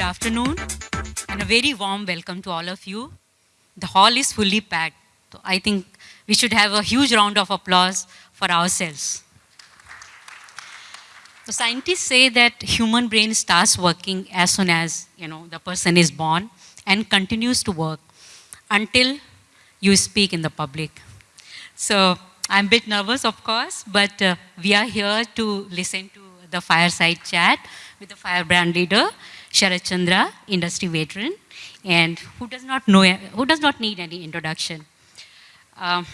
Good afternoon and a very warm welcome to all of you. The hall is fully packed. So I think we should have a huge round of applause for ourselves. So scientists say that human brain starts working as soon as you know the person is born and continues to work until you speak in the public. So I'm a bit nervous, of course, but uh, we are here to listen to the fireside chat with the firebrand leader, Sharat Chandra, industry veteran, and who does not know, who does not need any introduction. Um,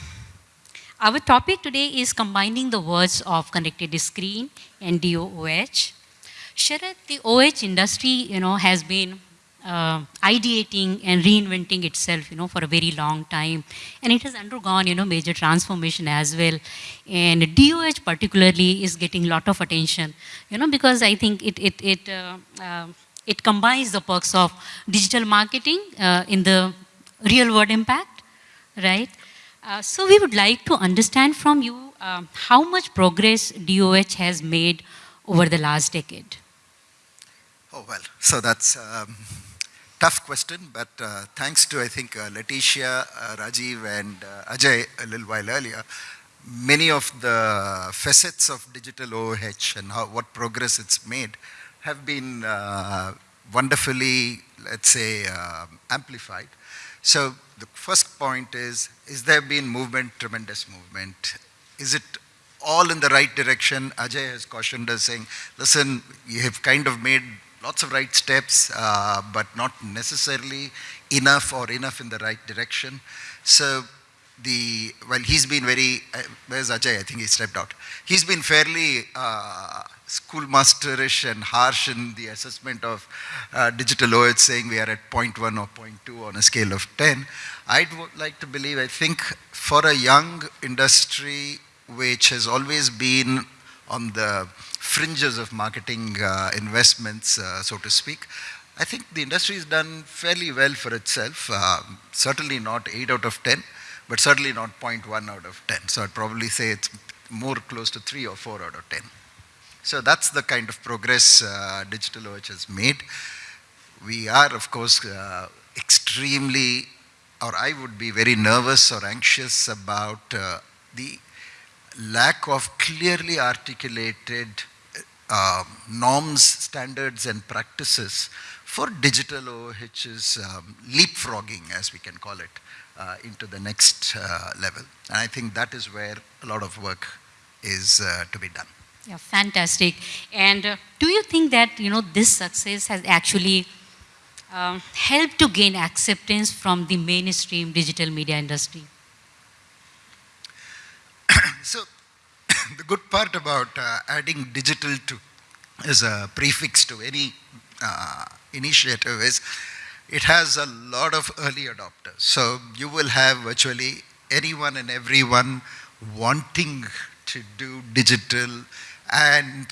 our topic today is combining the words of connected screen and DOOH. Sharat, the OH industry, you know, has been uh, ideating and reinventing itself, you know, for a very long time. And it has undergone, you know, major transformation as well. And DOH particularly is getting a lot of attention, you know, because I think it, it, it, uh, uh, it combines the perks of digital marketing uh, in the real world impact, right? Uh, so we would like to understand from you um, how much progress DOH has made over the last decade. Oh, well, so that's um, tough question, but uh, thanks to, I think, uh, Letitia, uh, Rajiv, and uh, Ajay a little while earlier, many of the facets of digital OOH and how, what progress it's made have been uh, wonderfully, let's say, uh, amplified. So the first point is, is there been movement, tremendous movement? Is it all in the right direction? Ajay has cautioned us saying, listen, you have kind of made lots of right steps, uh, but not necessarily enough or enough in the right direction. So the, well, he's been very, uh, where's Ajay? I think he stepped out. He's been fairly uh, schoolmasterish and harsh in the assessment of uh, digital OH, saying we are at 0.1 or 0.2 on a scale of 10. I'd like to believe, I think for a young industry which has always been on the fringes of marketing uh, investments, uh, so to speak. I think the industry has done fairly well for itself. Uh, certainly not 8 out of 10, but certainly not 0.1 out of 10. So I'd probably say it's more close to 3 or 4 out of 10. So that's the kind of progress uh, Digital OH has made. We are, of course, uh, extremely, or I would be very nervous or anxious about uh, the lack of clearly articulated uh, norms, standards, and practices for digital OOH's um, leapfrogging, as we can call it, uh, into the next uh, level. And I think that is where a lot of work is uh, to be done. Yeah, fantastic. And uh, do you think that, you know, this success has actually um, helped to gain acceptance from the mainstream digital media industry? so the good part about uh, adding digital to as a prefix to any uh, initiative is it has a lot of early adopters. So you will have virtually anyone and everyone wanting to do digital and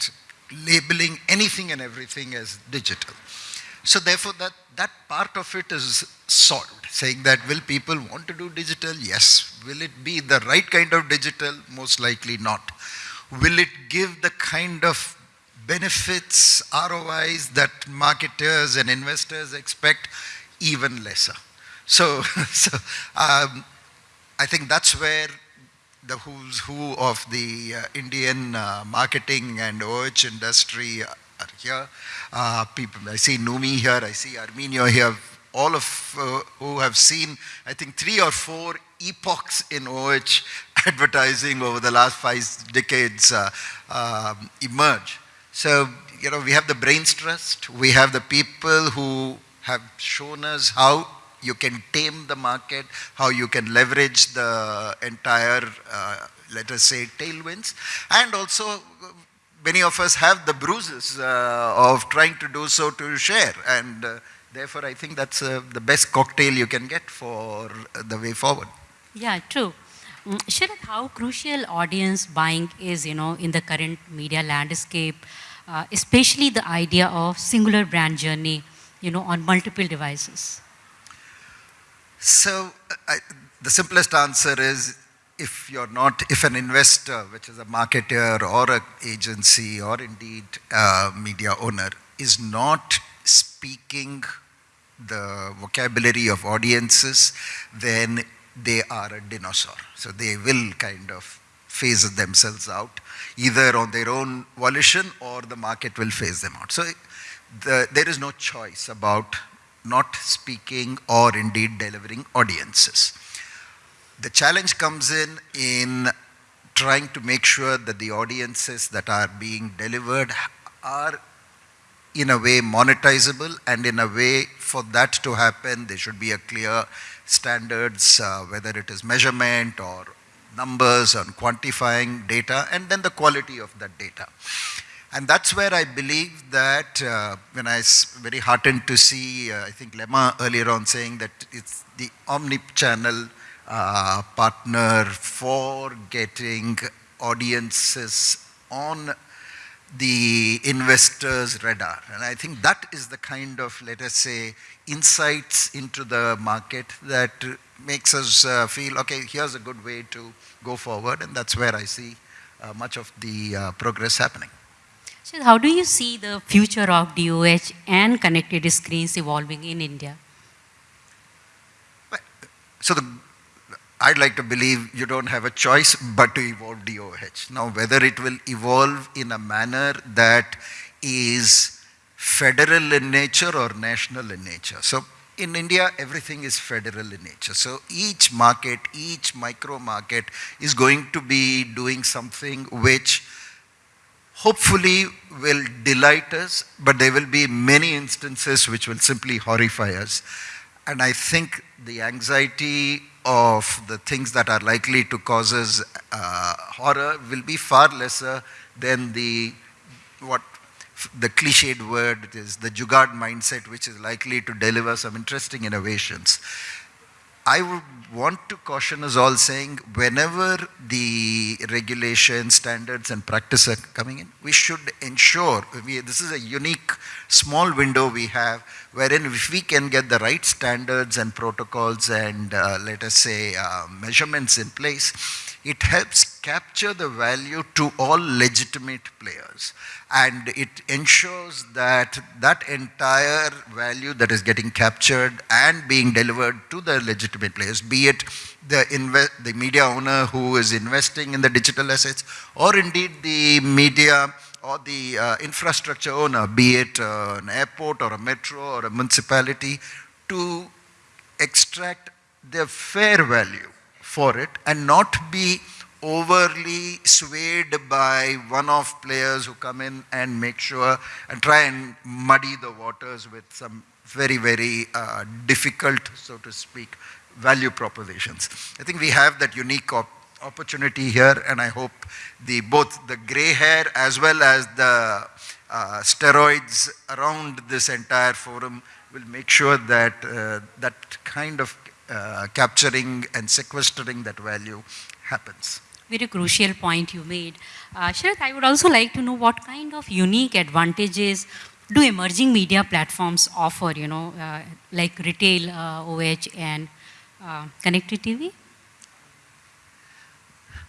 labeling anything and everything as digital. So therefore that, that part of it is solved, saying that will people want to do digital? Yes. Will it be the right kind of digital? Most likely not. Will it give the kind of benefits, ROIs that marketers and investors expect? Even lesser. So, so um, I think that's where the who's who of the uh, Indian uh, marketing and OH industry are here. Uh, people, I see Numi here, I see Arminio here, all of uh, who have seen, I think, three or four epochs in OH advertising over the last five decades uh, um, emerge. So, you know, we have the brains trust, we have the people who have shown us how you can tame the market, how you can leverage the entire, uh, let us say, tailwinds, and also many of us have the bruises uh, of trying to do so to share. And uh, therefore, I think that's uh, the best cocktail you can get for the way forward. Yeah, true. Mm, how crucial audience buying is, you know, in the current media landscape, uh, especially the idea of singular brand journey, you know, on multiple devices? So, I, the simplest answer is if you're not, if an investor, which is a marketer or an agency or indeed a media owner, is not speaking the vocabulary of audiences, then they are a dinosaur. So they will kind of phase themselves out, either on their own volition or the market will phase them out. So the, there is no choice about not speaking or indeed delivering audiences. The challenge comes in in trying to make sure that the audiences that are being delivered are in a way monetizable and in a way for that to happen there should be a clear standards uh, whether it is measurement or numbers on quantifying data and then the quality of that data. And that's where I believe that uh, when I was very heartened to see, uh, I think Lemma earlier on saying that it's the omni-channel uh, partner for getting audiences on the investors' radar. And I think that is the kind of, let us say, insights into the market that makes us uh, feel, okay, here's a good way to go forward. And that's where I see uh, much of the uh, progress happening. So how do you see the future of DOH and connected screens evolving in India? So the, I'd like to believe you don't have a choice but to evolve DOH. Now whether it will evolve in a manner that is federal in nature or national in nature. So in India, everything is federal in nature. So each market, each micro market is going to be doing something which hopefully will delight us, but there will be many instances which will simply horrify us. And I think the anxiety of the things that are likely to cause us uh, horror will be far lesser than the what the cliched word is the jugaad mindset which is likely to deliver some interesting innovations. I would want to caution us all saying whenever the regulations, standards and practice are coming in, we should ensure, we, this is a unique small window we have wherein if we can get the right standards and protocols and uh, let us say uh, measurements in place, it helps capture the value to all legitimate players. And it ensures that that entire value that is getting captured and being delivered to the legitimate players, be it the, the media owner who is investing in the digital assets or indeed the media or the uh, infrastructure owner, be it uh, an airport or a metro or a municipality, to extract the fair value for it and not be overly swayed by one-off players who come in and make sure and try and muddy the waters with some very, very uh, difficult, so to speak, value propositions. I think we have that unique opportunity here and I hope the both the gray hair as well as the uh, steroids around this entire forum will make sure that uh, that kind of uh, capturing and sequestering that value happens. Very crucial point you made. Uh, Sharath, I would also like to know what kind of unique advantages do emerging media platforms offer, you know, uh, like retail OH and uh, connected TV?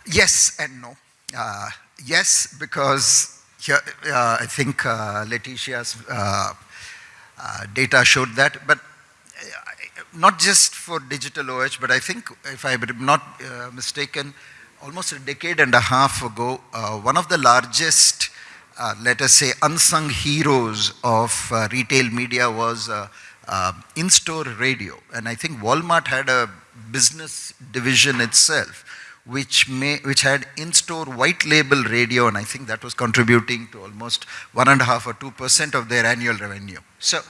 Yes and no. Uh, yes, because here, uh, I think uh, Letitia's data showed that, but not just for digital OH, but I think, if I'm not uh, mistaken, almost a decade and a half ago, uh, one of the largest, uh, let us say, unsung heroes of uh, retail media was uh, uh, in-store radio. And I think Walmart had a business division itself, which, may, which had in-store white label radio, and I think that was contributing to almost one and a half or two percent of their annual revenue. So,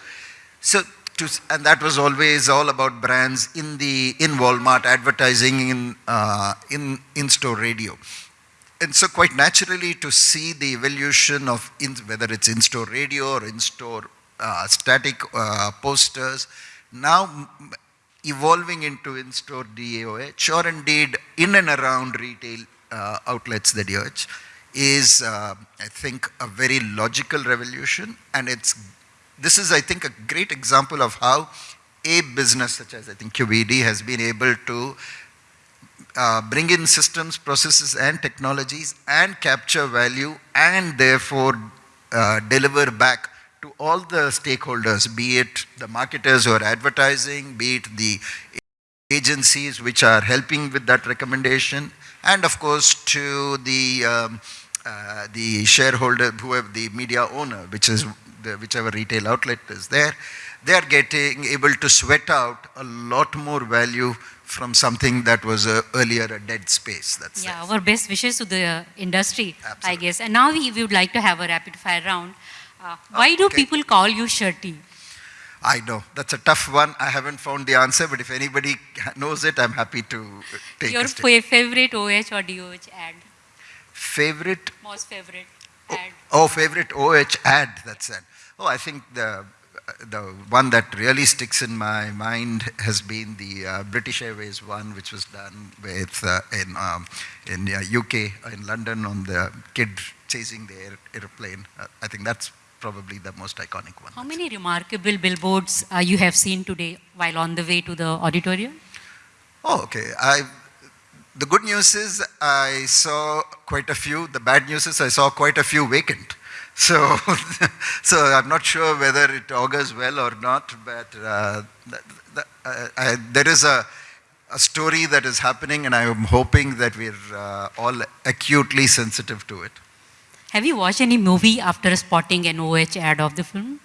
so to, and that was always all about brands in the in Walmart advertising in uh, in in-store radio. And so quite naturally to see the evolution of in, whether it's in-store radio or in-store uh, static uh, posters, now evolving into in-store DAOH or indeed in and around retail uh, outlets the DOH is, uh, I think, a very logical revolution. And it's this is, I think, a great example of how a business such as I think QBD has been able to uh, bring in systems, processes and technologies and capture value and therefore uh, deliver back to all the stakeholders, be it the marketers who are advertising, be it the agencies which are helping with that recommendation, and of course to the, um, uh, the shareholder, whoever the media owner, which is the, whichever retail outlet is there, they are getting able to sweat out a lot more value from something that was uh, earlier a dead space. That's Yeah, there. our best wishes to the uh, industry, I guess. And now we, we would like to have a rapid fire round. Uh, why do okay. people call you Shirty? I know, that's a tough one. I haven't found the answer, but if anybody knows it, I'm happy to take Your a step. fa- favorite OH or DOH ad? Favorite Most favorite ad? Oh, favorite OH ad, that's it. Oh, I think the, the one that really sticks in my mind has been the uh, British Airways one, which was done with, uh, in, um, in uh, UK, in London, on the kid chasing the air, airplane. Uh, I think that's probably the most iconic one. How many remarkable billboards uh, you have seen today while on the way to the auditorium? Oh, okay. I, the good news is I saw quite a few. The bad news is I saw quite a few vacant. So, so I'm not sure whether it augurs well or not, but uh, th- th- uh, I, there is a, a story that is happening and I'm hoping that we're uh, all acutely sensitive to it. Have you watched any movie after spotting an OH ad of the film?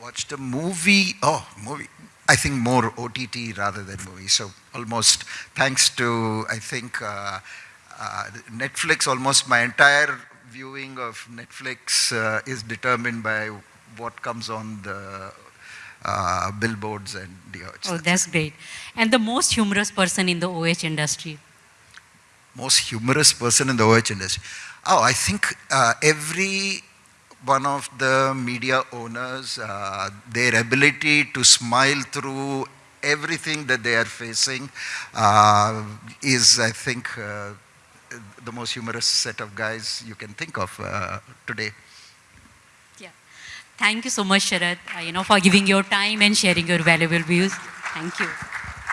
Watched a movie, oh, movie. I think more OTT rather than movie. So almost thanks to, I think, uh, uh, Netflix, almost my entire viewing of Netflix uh, is determined by what comes on the uh, billboards and the odds. Oh, that's great. And the most humorous person in the OH industry? Most humorous person in the OH industry. Oh, I think uh, every one of the media owners, uh, their ability to smile through everything that they are facing uh, is, I think, uh, the most humorous set of guys you can think of uh, today. Yeah. Thank you so much, Sharad, uh, you know, for giving your time and sharing your valuable views. Thank you.